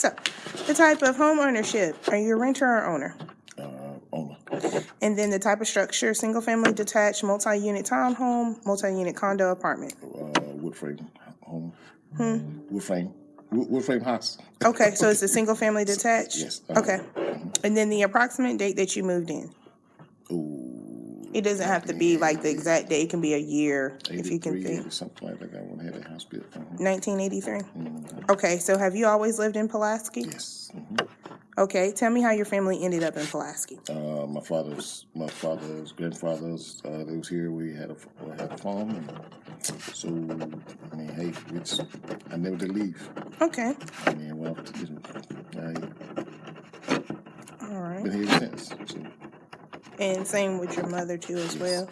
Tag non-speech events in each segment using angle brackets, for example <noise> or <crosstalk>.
So, the type of home ownership, are you a renter or owner? Uh, owner. And then the type of structure, single family detached, multi-unit townhome, multi-unit condo apartment. Uh, wood frame home. Wood frame. Wood, frame house. Okay, so it's a single family detached? Yes, uh-huh. Okay. And then the approximate date that you moved in? It doesn't have to be like the exact date, it can be a year, if you can 83, think. something like that. I want to have that house built. Uh-huh. Nineteen eighty-three? Okay, so have you always lived in Pulaski? Yes. mhm. Okay, tell me how your family ended up in Pulaski. Uh, my father's, my father's grandfather's, uh, they was here. We had a, we had a farm, and so I mean, hey, it's I never did leave. Okay, I mean, well, you know, all I've right. been here since. So, And same with your mother too as well?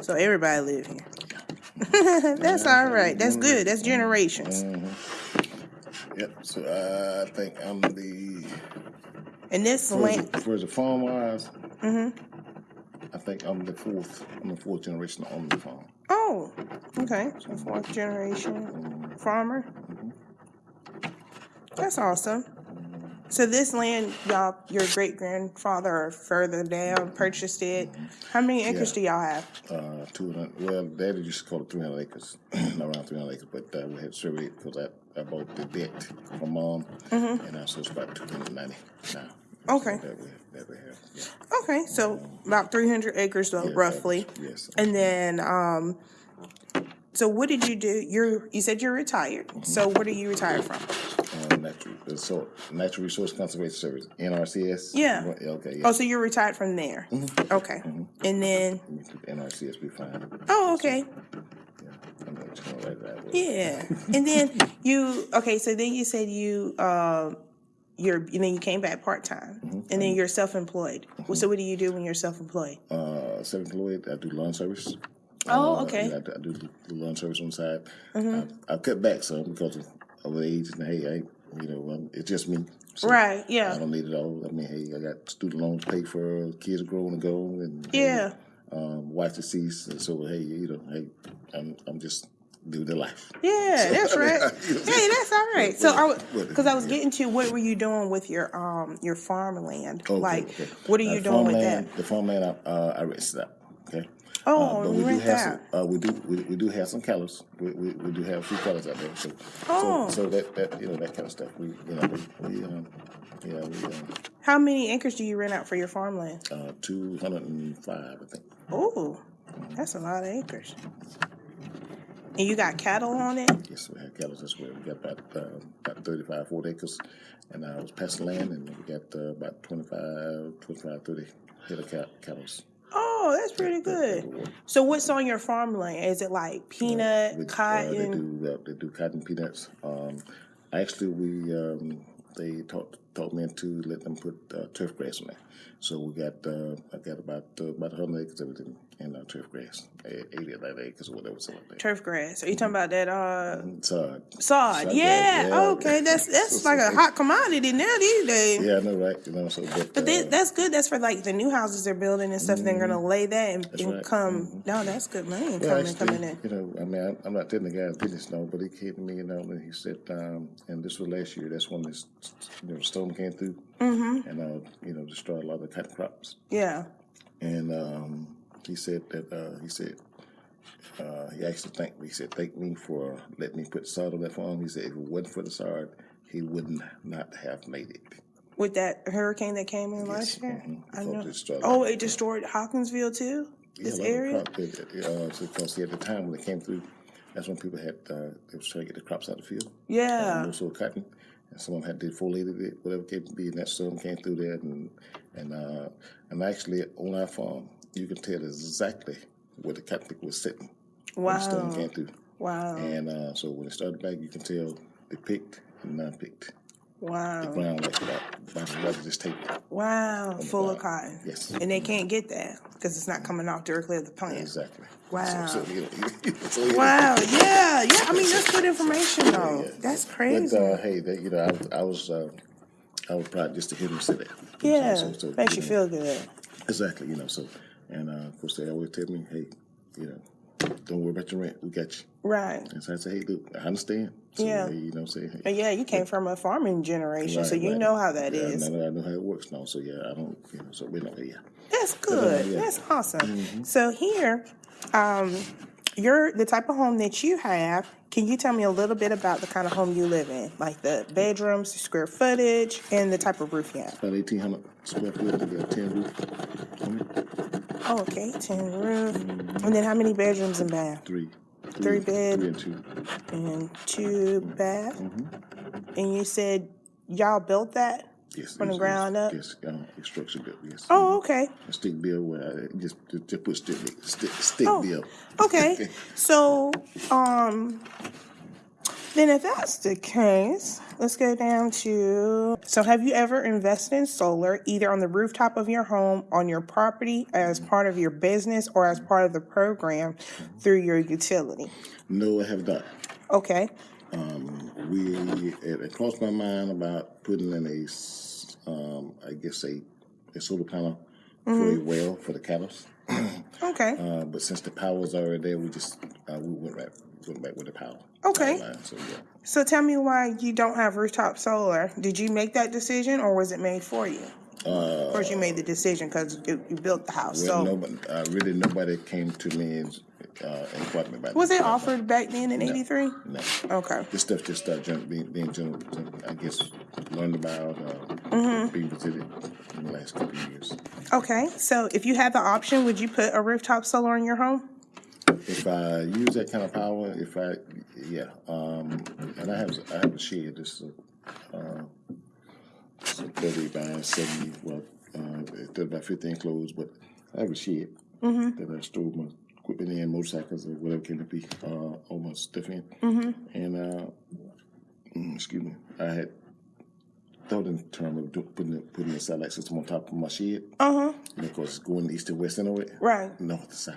So everybody live here. <laughs> That's all right, that's good, that's generations. Mhm. Yep. So I think I'm the And this the, for the farm wise. Mm-hmm. I think I'm the fourth. I'm the fourth generation on the farm. oh, okay, so fourth generation farmer. That's awesome. So this land, y'all, your great grandfather or further down purchased it. How many acres do y'all have? Uh, two hundred. Well, Daddy used to call it three hundred acres, <clears throat> around three hundred acres. But uh, we had surveyed it because I, I bought the debt from mom, and uh, so it's about two hundred ninety now. Okay. That we that we have. Yeah. Okay, so about three hundred acres though, Yeah, roughly. Yes. And then, um, so what did you do? You're, you said you're retired. So what are you retired from? Uh, natural, uh, so Natural Resource Conservation Service, NRCS. Yeah. Okay. Yeah. Oh, so you're retired from there. Okay. And then, NRCS. be fine. oh, okay. Yeah. I'm just gonna write that. Yeah. <laughs> And then you, okay, so then you said you, um, you're, and then you came back part time, and then you're self employed. So what do you do when you're self employed? Uh, Seven Floyd. I do lawn service. Oh, okay. I, do- I do the lawn service on the side. I, I cut back some because of, of age and hey, I, you know, um, it's just me. So Right. Yeah. I don't need it all. I mean, hey, I got student loans to pay for, kids are growing and go, and Yeah. um, wife deceased, and so hey, you know, hey, I'm I'm just living the life. Yeah, that's <laughs> right. <laughs> Hey, that's all right. So, I because I was getting to what were you doing with your um your farmland? Okay, like, okay. what are you Uh, doing with that? The farmland, I, uh, I rented out. Oh, Uh, but we do have that. some. Uh, we do. We, we do have some colors. We, we, we do have a few colors out there. So, Oh. so, so that, that you know that kind of stuff. We you know we, we um, yeah we um, How many acres do you rent out for your farmland? uh, two hundred and five I think. Oh, that's a lot of acres. And you got cattle on it? Yes, we have cattle as well. We got about uh, about 35, 40 acres, and I was passing land, and we got uh, about 25, 25, 30 head of cattle. Oh, that's pretty good. So, what's on your farmland? Is it like peanut, We- uh, they cotton? do uh, they do cotton peanuts. Um, actually, we um, they taught taught me to let them put uh, turf grass on there. So we got uh, I got about uh, about hundred acres of it in, in uh, turf grass, eighty of that acres or whatever. Something like that. Turf grass. Are you talking about that uh sod? Sod, Yeah. yeah. Okay, that's <laughs> that's like a hot commodity now these days. yeah, I know, right? You know, so but, But uh, they, that's good. That's for like the new houses they're building and stuff. They're gonna lay that and, and right. come. No, that's good money Well, coming actually, coming in. you know, I mean, I'm, I'm not telling the guy business no, but he came to me, you know, and he said, um, and this was last year. That's when this, you know, storm came through Mm-hmm. and uh, you know, destroyed a lot of the cotton crops. Yeah. And um, he said that uh, he said uh, he actually thanked me. He said, "Thank me for letting me put sod on that farm." He said, "If it wasn't for the sod, he would not have made it." With that hurricane that came in last year, mhm. I know. Oh, it destroyed Hawkinsville too. Yeah, This a lot the area. crop it. Uh, because at the time when it came through, that's when people had uh, they was trying to get the crops out of the field. Yeah. Also cotton, and some of them had defoliated it, whatever it came to be, and that storm came through there, and and uh, and actually on our farm, you can tell exactly where the picker was sitting when the storm Wow. came through. Wow. And uh, so when it started back, you can tell they picked and non-picked. Wow. Ground like that, about the weather just take it. Wow. Full of cotton. Yes. And they can't get that because it's not coming off directly of the plant. Exactly. Wow. So, so, you know, <laughs> so, you Wow. Yeah. Yeah. I mean, that's good information though. yeah. That's But crazy. uh, hey, that, you know, I was, I was, uh, I was proud just to hear him say that. yeah. So- so, Makes you know, feel good. exactly. You know, so and uh, of course they always tell me, hey, you know, don't worry about your rent. We got you. Right. And so I say, hey, look, I understand. So, Yeah. hey, you know, say, hey, But yeah, you came from a farming generation, so you right. know how that yeah, is. I know, I know how it works now. So yeah, I don't. You know, so we know. Yeah. That's good. yeah. Mm-hmm. That's awesome. So here, um, you're the type of home that you have. Can you tell me a little bit about the kind of home you live in, like the bedrooms, the square footage, and the type of roof you have? About eighteen hundred square foot. We got ten roof. Oh, okay, tin roof, and then how many bedrooms and bath? Three. Three bed. Three and two. And two bath. Mm-hmm. And you said y'all built that? Yes. From the ground up? Yes. Um, structure built. Yes. Oh, okay. A stick build where I just just, just put stick stick, stick Oh, build. Okay. <laughs> So, um, then if that's the case, let's go down to. So, have you ever invested in solar either on the rooftop of your home, on your property, as part of your business, or as part of the program through your utility? No, I have not. Okay. Um, we it, it crossed my mind about putting in a, um, I guess a, a solar panel for a Mm-hmm. well for the cattle. <clears throat> Okay. Uh, but since the power was already there, we just uh, we went right went back with the power. Okay. Line, so yeah. So, tell me why you don't have rooftop solar. Did you make that decision, or was it made for you? Uh, of course, you made the decision because you, you built the house. well, so, nobody, uh, really nobody came to me and uh, inquired me about was this. it offered back then in '83? No. Okay. This stuff just started gen- being, being gen- gen- I guess, learned about, uh, Mm-hmm. being presented in the last couple of years. Okay, so if you had the option, would you put a rooftop solar in your home? If I use that kind of power, if I, yeah, um, and I have, I have a shed, it's a, uh, it's thirty by seventy, well, uh, thirty by fifty enclosed, but I have a shed that I store my equipment in, motorcycles or whatever can it be, uh, all my stuff in. And, uh, mm, excuse me, I had thought in terms of do, putting, it- putting a satellite system on top of my shed. Uh huh. And of course, going east to west anyway. Right. North to south.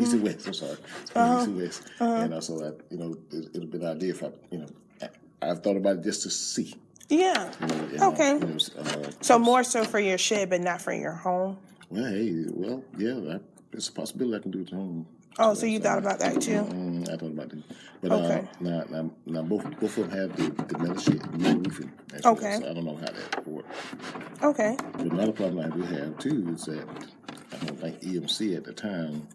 East to west, I'm sorry. Going East to west. And also, I, you know, it, it'll be an idea if I, you know, I, I've thought about it just to see. Yeah. You know, and, Okay. Uh, know, uh, So more so for your shed, but not for your home. well, hey, well, yeah, I, it's a possibility I can do it at home. Oh, so you thought about that too? Mm, I thought about it. But Okay. uh, now, now, now both, both of them have the, the metal sheet, the metal roofing. as Okay. So I don't know how that will work. Okay. But another problem I do have too is that I don't think EMC at the time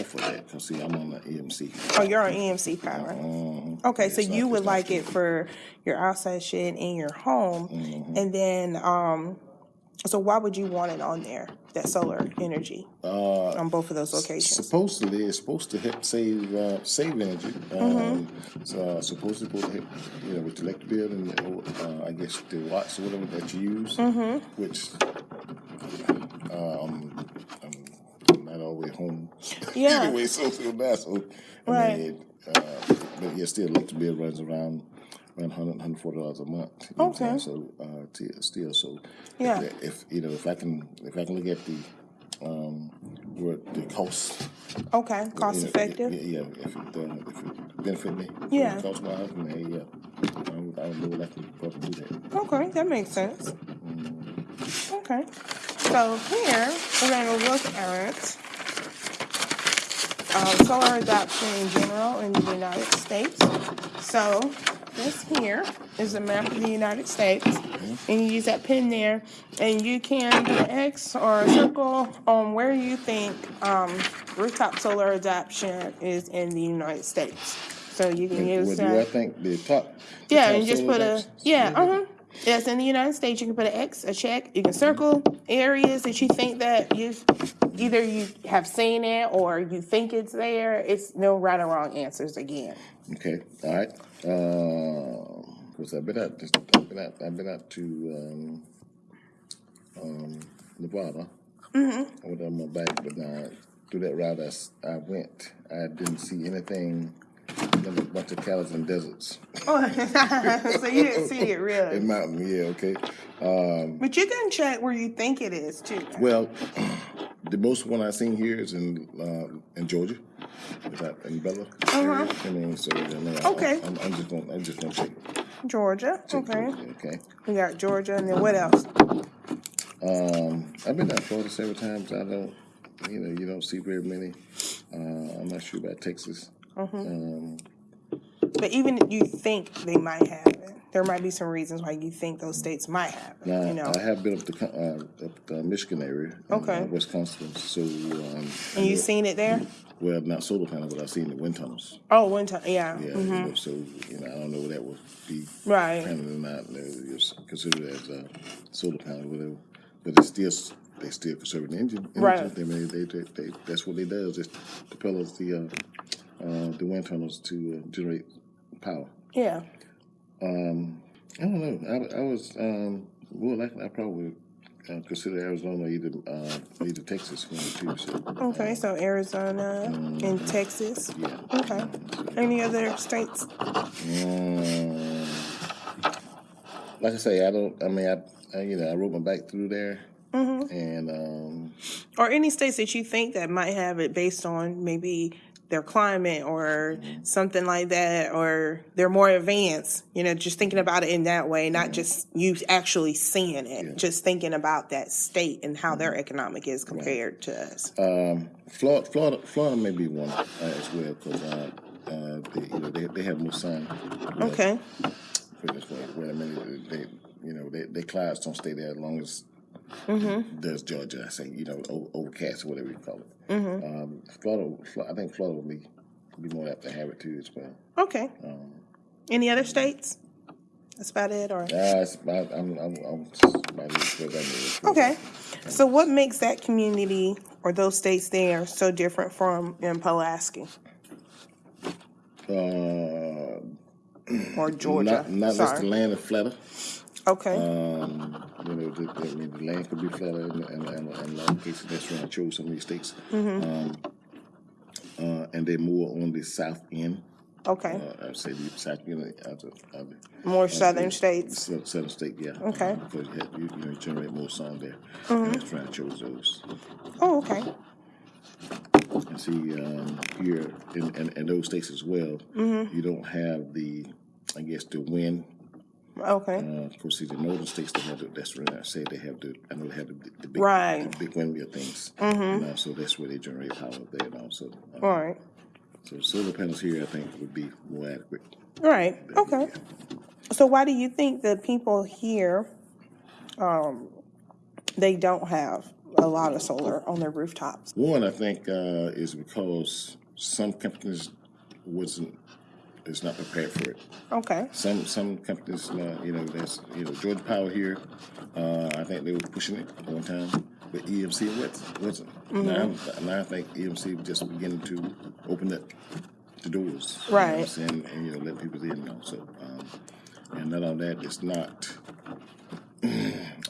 offered that. Cause see, I'm on the EMC. Oh, you're on EMC power. Um, Okay, so it's not- you would like it for your outside shed in your home, and then um, so why would you want it on there? That solar energy Uh, on both of those locations. supposedly, it's supposed to help save uh, save energy. Um, it's uh, supposed to help, you know, with the electric bill and uh, I guess the watts or whatever that you use, which um, I'm not always home. Yeah. <laughs> anyway, so so bad. So I Right. mean, uh, but yeah, still electric bill runs around. Around 100 140 dollars a month. You know what Okay. So uh, t- still, so Yeah. if, if you know, if I can, if I can look at the um, where the cost Okay, cost you know, effective. Yeah, yeah, if it, uh, if it benefit me. Yeah. Cost wise, hey, yeah, I would, I would know what I can probably do that. Okay, that makes sense. Okay, so here we're going to look at um, solar adoption in general in the United States. So this here is a map of the United States, and you use that pin there, and you can do an X or a circle on where you think um, rooftop solar adoption is in the United States. So you can Well, use do I that. think the top? the Yeah, top and just put a yeah, uh huh. Yes, in the United States, you can put an X, a check. You can circle areas that you think that you either you have seen it or you think it's there. It's no right or wrong answers again. Okay, all right. Uh, cause I've been out, just, I've been out, I've been out to um, um, Nevada. Mm-hmm. I went on my bike, but now through that route I, I went, I didn't see anything. A bunch of cows and deserts <laughs> so you didn't see it really, <laughs> and mountain. Yeah, okay. Um, but you can check where you think it is too. Well, the most one I've seen here is in uh, in Georgia, is that in Bella. area. I mean, so I I- Uh-huh. Okay. I'm, I'm just gonna I'm just gonna check. Georgia, check okay. Georgia, okay. We got Georgia, and then what else? Um, I've been to Florida several times. I don't, you know, you don't see very many. Uh, I'm not sure about Texas. Um, But even if you think they might have it, there might be some reasons why you think those states might have now, you know, I have been up the uh, up the Michigan area, Okay. uh, Wisconsin. So, um, and you seen it there? well, not solar panel, but I've seen the wind tunnels. Oh, one time, yeah. Yeah, you know, so you know, I don't know what that would be Right. panel or not. It's considered as a solar panel, or whatever. But it's still they still conserving the engine. Right. They, they, they, they, that's what they does. It propels the uh, uh, the wind tunnels to uh, generate power. Yeah. Um, I don't know. I, I was um, more likely I probably uh, consider Arizona either uh, either Texas one or two. So Okay, so Arizona and Texas. yeah. Okay. Any other states? Um, like I say, I don't. I mean, I, I you know I wrote my back through there, and um, Or any states that you think that might have it based on maybe their climate or something like that, or they're more advanced, you know, just thinking about it in that way, not just you actually seeing it, just thinking about that state and how their economic is compared to us. um, Florida, Florida, Florida may be one uh, as well because uh, uh, they, you know they, they have more sun. Okay. Put it this way, wait a minute, they you know they, they clouds don't stay there as long as does Georgia. I say you know over, overcast or whatever you call it. Um, Florida, Flo- I think Florida will be be more apt to have it too as well. Okay. Any other states? That's about it, or? Uh, about, I'm, I'm, I'm about as good as I know. Okay. So what makes that community or those states there so different from in Pulaski Uh, or Georgia? not not just the land of flatter. Okay. Um, you know, the, the, I the land could be flatter, and, and, and, and a lot of cases, that's where I chose some of these states. Um, uh, and they're more on the south end. okay. Uh, I'd say the south end of the, of More southern states. sou- southern state, yeah. Okay. Because you, had, you, you know, you generate more sun there. And that's why I chose those. Oh, okay. And see, um, here in, in, in those states as well, you don't have the, I guess, the wind Okay. Uh, of course, see the northern states they have the, that's where I say they have the I know they have the, the big Right. the big windmill things. Mm-hmm. You know, so that's where they generate power there and also. Uh, All right. so solar panels here, I think, would be more adequate. Right. Okay. So why do you think the people here, um, they don't have a lot of solar on their rooftops? One, I think, uh, is because some companies wasn't is not prepared for it. Okay. Some some companies, uh, you know, that's you know Georgia Power here. Uh, I think they were pushing it one time, but EMC wasn't. wasn't. Now, now I think EMC just beginning to open up the doors, you know Right. and you know let people in now. So, um, and not only that is not. <clears throat>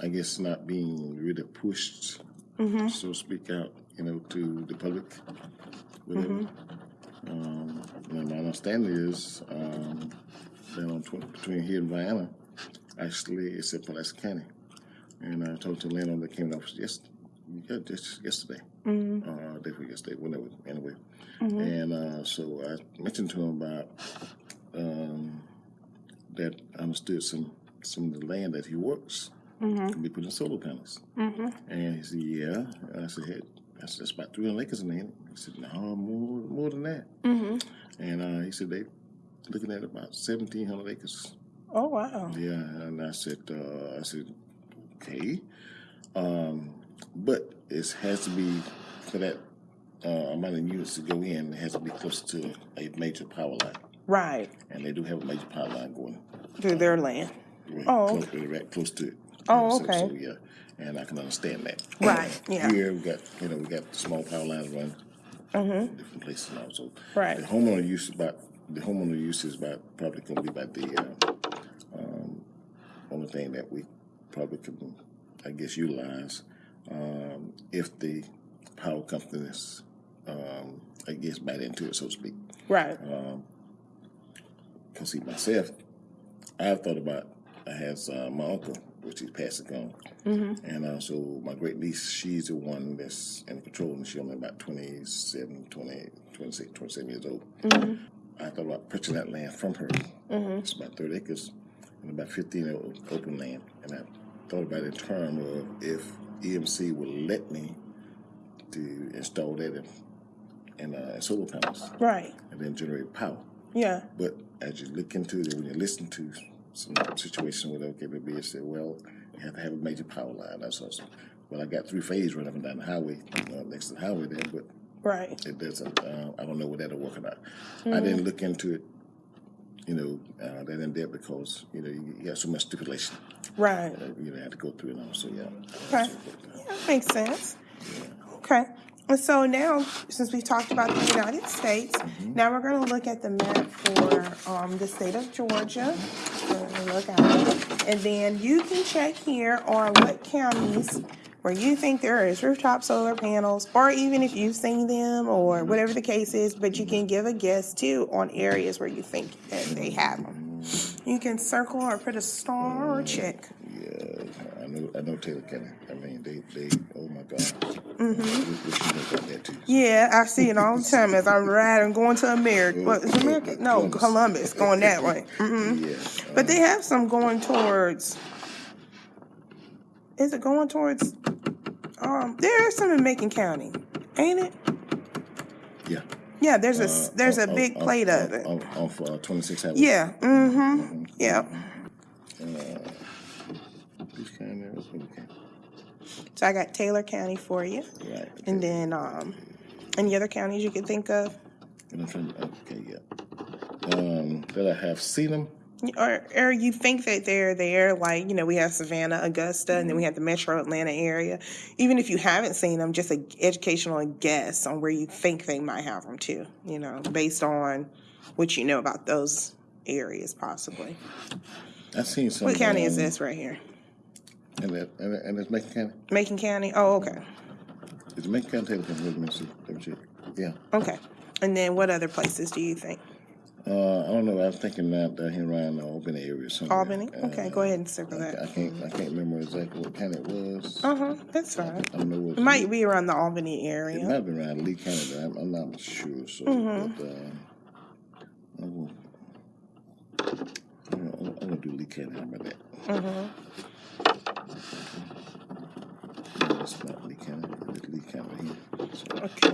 I guess not being really pushed, so to speak, out, you know, to the public, whatever. Um, and my understanding is um, that on tw- between here and Vienna, actually, it's in Pulaski County. And I talked to the landowner that came up just, yeah, just yesterday, Mm-hmm. uh, day before yesterday, whenever, anyway. And uh, so I mentioned to him about um, that I understood some some of the land that he works Mm-hmm. can be put in solar panels. And he said, yeah. And I said, hey, I said, that's about 300 acres in there. He said, no, more, more than that. Mm-hmm. And uh, he said, they looking at about 1,700 acres. Oh wow. Yeah, and I said, uh, I said, okay. Um, but it has to be, for that uh, amount of units to go in, it has to be close to a major power line. Right. And they do have a major power line going Through their land. right Oh, close, right close to it. Oh, So- okay. Yeah, and I can understand that. <clears throat> Right, yeah. Here we got, you know, we got small power lines running different places now. So Mm-hmm. Right. the homeowner use about the homeowner use is about probably going to be about the uh, um, only thing that we probably could, I guess, utilize um, if the power companies, um, I guess, bite into it, so to speak. Right. Because see, myself, I've thought about, I have uh, my uncle, which he's passed gone. And uh, so my great niece, she's the one that's in control, and she's only about 27, 20, 26, 27 years old. I thought about purchasing that land from her. It's about 30 acres and about 15 o- open land. And I thought about it in terms of if EMC would let me to install that in and uh, solar panels, Right. and then generate power. Yeah. But as you look into it, when you listen to some situation where okay, maybe it said, well, you have to have a major power line. That's awesome. Well, I got three phase running up and down the highway, uh, next to the highway there, but Right. it doesn't. Uh, I don't know what that'll work about. I didn't look into it, you know, uh, that in depth because you know you, you got so much stipulation Right. that you know, had to go through and all. So yeah. Okay. Yeah, that makes sense. Okay. And so now, since we've talked about the United States, now we're going to look at the map for um, the state of Georgia. Look at it. And then you can check here on what counties where you think there is rooftop solar panels, or even if you've seen them, or mm-hmm. whatever the case is, but you can give a guess too on areas where you think that they have them. You can circle or put a star or check. Yeah, I know. I know Taylor County. They, they. Oh my God. Mm-hmm. What, what you know about that too? Yeah, I see it all the time as I'm riding, going to America. What is <laughs> America? No, Columbus, going that way. hmm <laughs> Yeah. But they have some going towards. Is it going towards? Um, there is some in Macon County, ain't it? Yeah. Yeah, there's a s- there's a Uh, big uh, plate uh, of it. On uh, 26 hours. Yeah. Mm-hmm. Yeah. This kind of, okay. So I got Taylor County for you, Right. and then um, any other counties you could think of, I'm trying to, okay, yeah. Um, that I have seen them. or or you think that they're there. Like you know, we have Savannah, Augusta, and then we have the Metro Atlanta area. Even if you haven't seen them, just an educational guess on where you think they might have them too. You know, based on what you know about those areas, possibly. I've seen some. What county is um, this right here? And that, and, that- and it's Macon County. Macon County. Oh, okay, It's Macon County, Taylor County. Let me see. Let me check. Yeah. okay. And then what other places do you think? Uh, I don't know. I was thinking that down here around the Albany area somewhere. Albany. Okay, Uh, go ahead and circle I, I that. can't. I can't remember exactly what county it was. Uh huh. That's fine. I don't know what It might be around the Albany It area. might have been around Lee County. But I'm, I'm not sure. So, Mm-hmm. but uh, I will. I'm gonna, I'm gonna do Lee County. How about that? Mm-hmm. No, it's not Lee It's Lee County here. So Okay.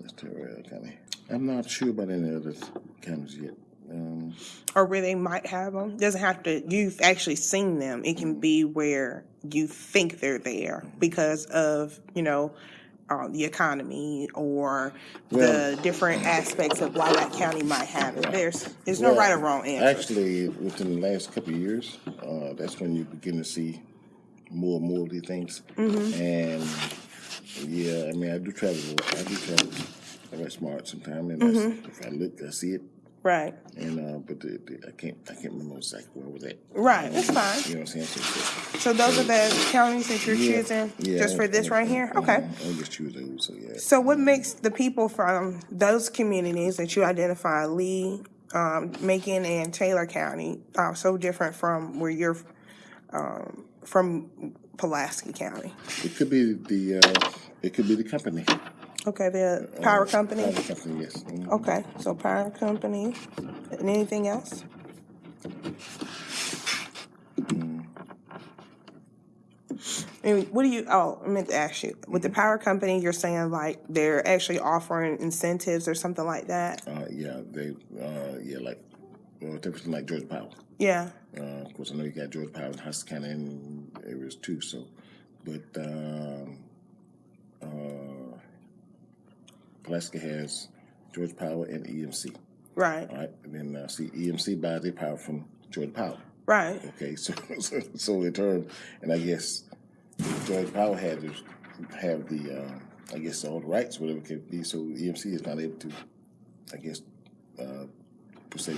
that's Terrell County. I'm not sure about any of other counties yet. Um, or where they might have them. Doesn't have to. You've actually seen them. It can be where you think they're there because of you know um, the economy or Well- the different aspects of why that county might have it. There's there's no well, right or wrong answer. Actually, within the last couple of years, uh, that's when you begin to see more and more of these things. Mm-hmm. And yeah, I mean, I do travel. I do travel. I get smart sometimes, and Mm-hmm. if I look, I see it. right. And uh, but the, the, I can't. I can't remember exactly where was that. Right. That's fine. You know what I'm saying? So, so, So those are the counties that you're yeah, choosing yeah, just for this right here. I- Okay. I'll just choose those. So yeah. So what makes the people from those communities that you identify, Lee, um, Macon, and Taylor County, uh, so different from where you're um, from Pulaski County? It could be the. Uh, it could be the company. Okay, the power company. Power company. Yes. Mhm. Okay, so power company, and anything else? And what do you? Oh, I meant to ask you. With the power company, you're saying like they're actually offering incentives or something like that. Uh, yeah. They. Uh, yeah. Like. Well, everything like Georgia Power. Yeah. Uh, of course, I know you got Georgia Power in Houston County and areas too. So, but um, uh, Pulaski has Georgia Power and EMC. Right. All right, and then uh, see EMC buys their power from Georgia Power. Right. Okay, <laughs> so so, so in turn, and I guess Georgia Power had to have the, uh, I guess all the rights, whatever it could be. So EMC is not able to, I guess, uh, per se,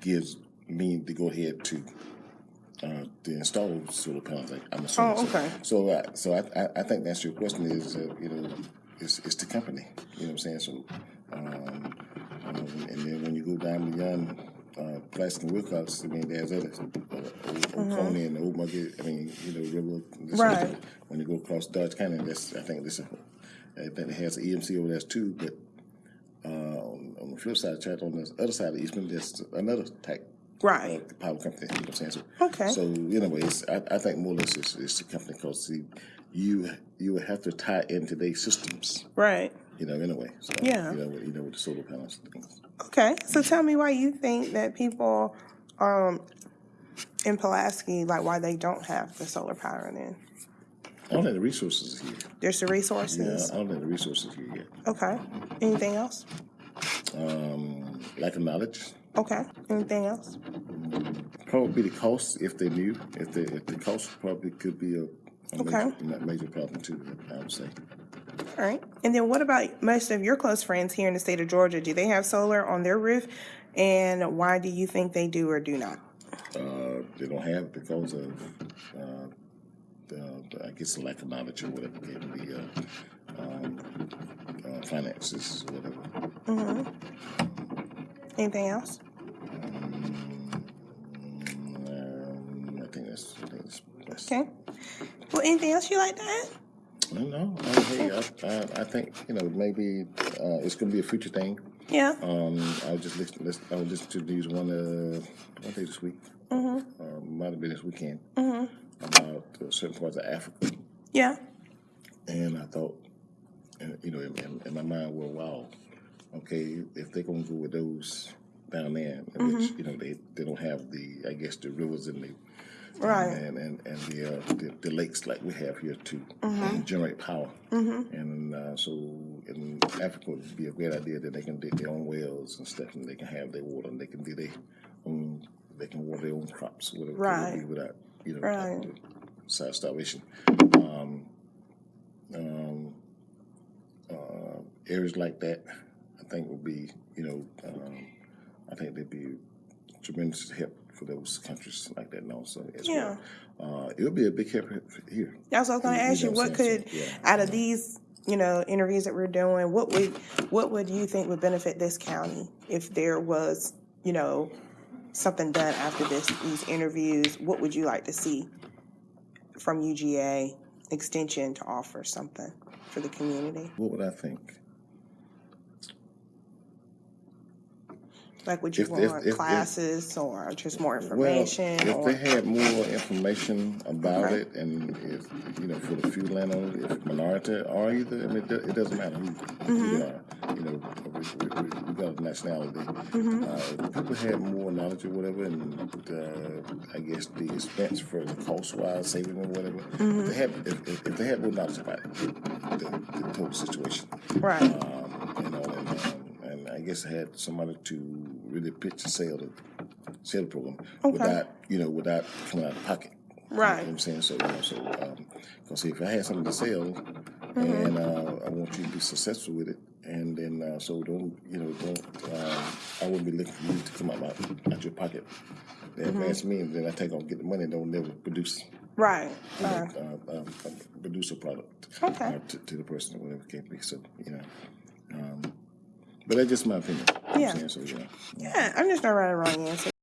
gives me to go ahead to uh, to install solar panels. Like I'm assuming. Oh, okay. So, uh, so I, I, I think that's your question is, uh, you know, it's, it's the company. You know what I'm saying? So, um, um, and then when you go down beyond uh, Pulaski and Wilcox, I mean, there's other uh, Old, Old Coney and Old Market. I mean, you know, River. this Right. When you go across Dodge County, that's I think this. I think it has an EMC over there too, but uh, on, on the flip side, check on the other side of Eastman, there's another type Right. uh, power company. You know what I'm saying? So, Okay. So anyways, I, I think more or less it's, it's the company because see, you you would have to tie into their systems. Right. you know, anyway. So, Yeah. You know, with, you know, with the solar panels and things. Okay, so tell me why you think that people um, in Pulaski, like why they don't have the solar power then? I don't have the resources here. There's the Yeah, resources. I don't have the resources here yet. Okay. Anything else? Um, lack of knowledge. Okay. Anything else? Probably the cost if they knew. If the if the cost probably could be a, a Okay. major, major problem too. I would say. All right. And then what about most of your close friends here in the state of Georgia? Do they have solar on their roof? And why do you think they do or do not? Uh, they don't have it because of uh, the, I guess the lack of knowledge or whatever, given the uh, um, uh, finances or whatever. Mhm. Anything else? Okay. Well, anything else you like to add? I don't. I, hey, I, I, I think you know maybe uh, it's going to be a future thing. Yeah. Um, I was just listening. listen- I was listening to these one uh, one day this week. Mm-hmm. Uh, might have been this weekend. Mm-hmm. About uh, certain parts of Africa, Yeah. and I thought, and, you know, in, in, in my mind, well, wow, okay, if they're going to go with those down there, in which you know they, they don't have the, I guess, the rivers and the Right. and and, and the, uh, the the lakes like we have here to um, generate power. And uh, so in Africa would be a great idea that they can dig their own wells and stuff, and they can have their water, and they can do their own, they can water their own crops, whatever Right. be without you know Right. side starvation. Um, um, uh, areas like that, I think would be you know, um, I think they'd be tremendous help for those countries like that also as Yeah. well. Uh, it'll be a big help here. That's what I was going to ask you. What what I'm saying? could, yeah. out of these, you know, interviews that we're doing, what would, what would you think would benefit this county if there was, you know, something done after this, these interviews? What would you like to see from UGA Extension to offer something for the community? What would I think? Like, would you If- if- want if- if- classes or just more Well, information? if or, they had more information about Okay. it, and if you know, for the few landowners, if minority or either, I mean, it, do- it doesn't matter who, who Mm-hmm. are. You know, we, we, we, we got a nationality. Mm-hmm. Uh, if people had more knowledge or whatever, and uh, I guess the expense for the cost wise saving or whatever, Mm-hmm. if they had if, if, if they had more knowledge about it, the, the total situation. right. um, you know, and, um, and I guess I had somebody to really pitch the sale the sale program without you know without coming out of pocket. You know Right. what I'm saying so. You know, so because if I had something to sell, and uh, I want you to be successful with it, and then uh, so don't you know don't um, I wouldn't be looking for you to come out my, out your pocket. They advance me, and then I take on get the money, and don't never produce Right. you know, uh, uh, uh, produce a product Okay. uh, to, to the person or whatever it can be. So you know, um, but that's just my opinion. You know what Yeah. Saying? So know. Yeah, I'm just not right or wrong answer.